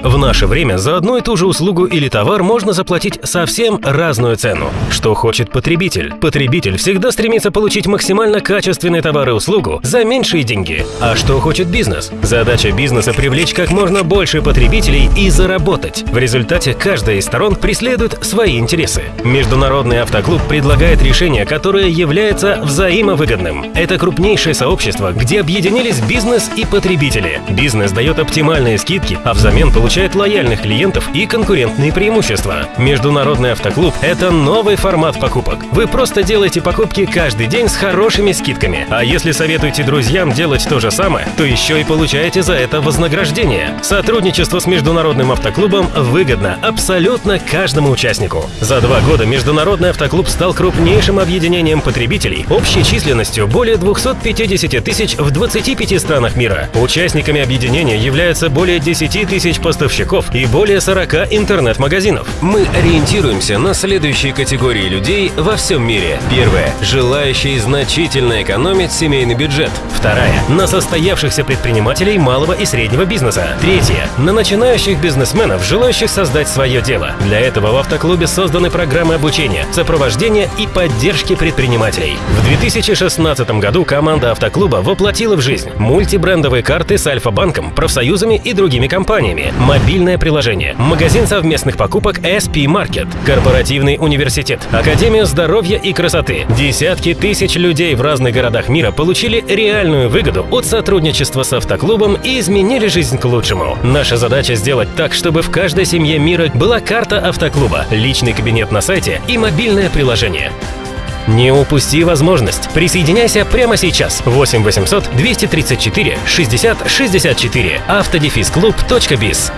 В наше время за одну и ту же услугу или товар можно заплатить совсем разную цену. Что хочет потребитель? Потребитель всегда стремится получить максимально качественный товар и услугу за меньшие деньги. А что хочет бизнес? Задача бизнеса – привлечь как можно больше потребителей и заработать. В результате каждая из сторон преследует свои интересы. Международный автоклуб предлагает решение, которое является взаимовыгодным. Это крупнейшее сообщество, где объединились бизнес и потребители. Бизнес дает оптимальные скидки, а взамен получает лояльных клиентов и конкурентные преимущества. Международный автоклуб – это новый формат покупок. Вы просто делаете покупки каждый день с хорошими скидками. А если советуете друзьям делать то же самое, то еще и получаете за это вознаграждение. Сотрудничество с Международным автоклубом выгодно абсолютно каждому участнику. За два года Международный автоклуб стал крупнейшим объединением потребителей общей численностью более 250 тысяч в 25 странах мира. Участниками объединения являются более 10 тысяч поставщиков и более 40 интернет-магазинов. Мы ориентируемся на следующие категории людей во всем мире. Первая – желающие значительно экономить семейный бюджет. Вторая – на состоявшихся предпринимателей малого и среднего бизнеса. Третья – на начинающих бизнесменов, желающих создать свое дело. Для этого в автоклубе созданы программы обучения, сопровождения и поддержки предпринимателей. В 2016 году команда автоклуба воплотила в жизнь мультибрендовые карты с Альфа-банком, профсоюзами и другими компаниями, мобильное приложение, магазин совместных покупок SP Market, корпоративный университет, Академию здоровья и красоты. Десятки тысяч людей в разных городах мира получили реальную выгоду от сотрудничества с автоклубом и изменили жизнь к лучшему. Наша задача сделать так, чтобы в каждой семье мира была карта автоклуба, личный кабинет на сайте и мобильное приложение. Не упусти возможность. Присоединяйся прямо сейчас. 8 800 234 60 64. Автодефисклуб.биз.